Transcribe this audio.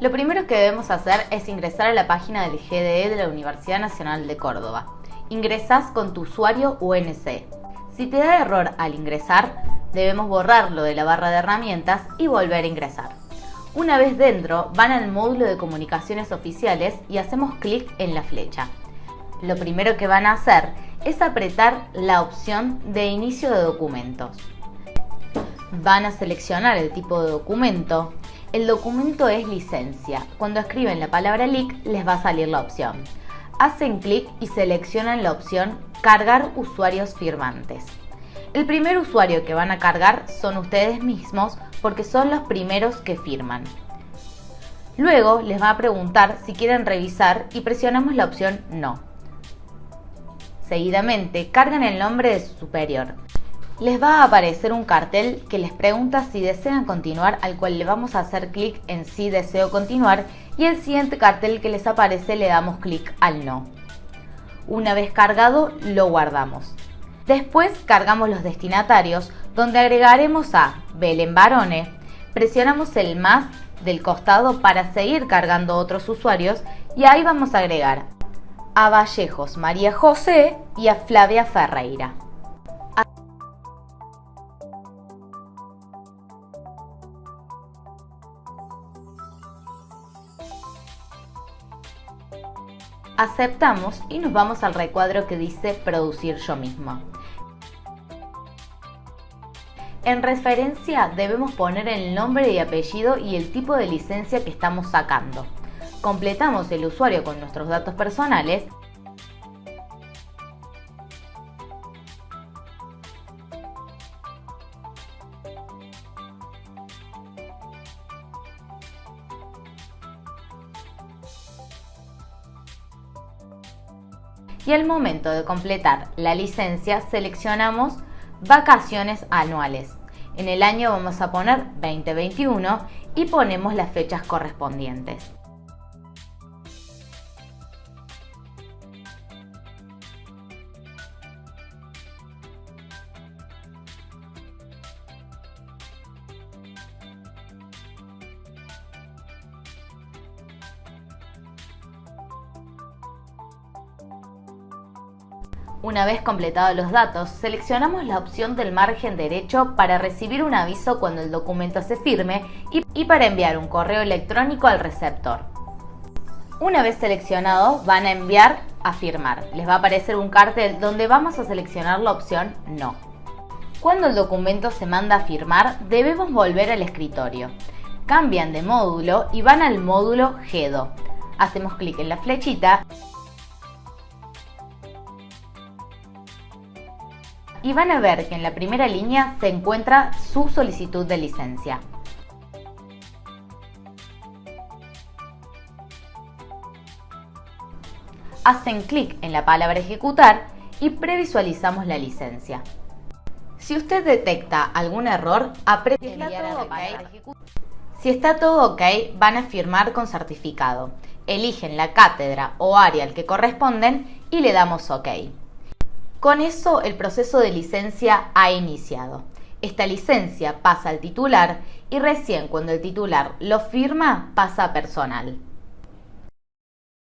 Lo primero que debemos hacer es ingresar a la página del GDE de la Universidad Nacional de Córdoba. Ingresas con tu usuario UNC. Si te da error al ingresar, debemos borrarlo de la barra de herramientas y volver a ingresar. Una vez dentro, van al módulo de comunicaciones oficiales y hacemos clic en la flecha. Lo primero que van a hacer es apretar la opción de inicio de documentos. Van a seleccionar el tipo de documento, el documento es licencia. Cuando escriben la palabra LIC les va a salir la opción. Hacen clic y seleccionan la opción Cargar usuarios firmantes. El primer usuario que van a cargar son ustedes mismos porque son los primeros que firman. Luego les va a preguntar si quieren revisar y presionamos la opción No. Seguidamente cargan el nombre de su superior les va a aparecer un cartel que les pregunta si desean continuar, al cual le vamos a hacer clic en sí deseo continuar y el siguiente cartel que les aparece le damos clic al no. Una vez cargado, lo guardamos. Después cargamos los destinatarios, donde agregaremos a Belén Barone, presionamos el más del costado para seguir cargando otros usuarios y ahí vamos a agregar a Vallejos María José y a Flavia Ferreira. Aceptamos y nos vamos al recuadro que dice producir yo mismo. En referencia debemos poner el nombre y apellido y el tipo de licencia que estamos sacando. Completamos el usuario con nuestros datos personales y al momento de completar la licencia seleccionamos vacaciones anuales. En el año vamos a poner 2021 y ponemos las fechas correspondientes. Una vez completados los datos, seleccionamos la opción del margen derecho para recibir un aviso cuando el documento se firme y, para enviar un correo electrónico al receptor. Una vez seleccionado, van a enviar a firmar. Les va a aparecer un cartel donde vamos a seleccionar la opción No. Cuando el documento se manda a firmar, debemos volver al escritorio. Cambian de módulo y van al módulo GEDO. Hacemos clic en la flechita y van a ver que en la primera línea se encuentra su solicitud de licencia. Hacen clic en la palabra ejecutar y previsualizamos la licencia. Si usted detecta algún error, apriete OK. Si está todo ok, van a firmar con certificado. Eligen la cátedra o área al que corresponden y le damos OK. Con eso el proceso de licencia ha iniciado. Esta licencia pasa al titular y recién cuando el titular lo firma pasa a personal.